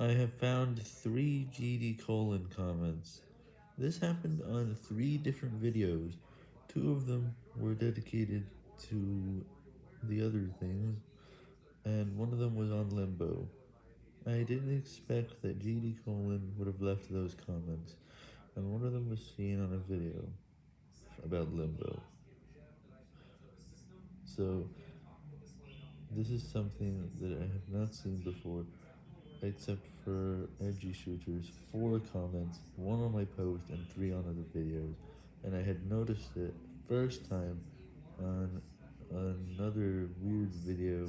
I have found three GD colon comments. This happened on three different videos. Two of them were dedicated to the other things, and one of them was on Limbo. I didn't expect that GD colon would have left those comments, and one of them was seen on a video about Limbo. So, this is something that I have not seen before except for energy Shooters, 4 comments, 1 on my post, and 3 on other videos, and I had noticed it first time on another weird video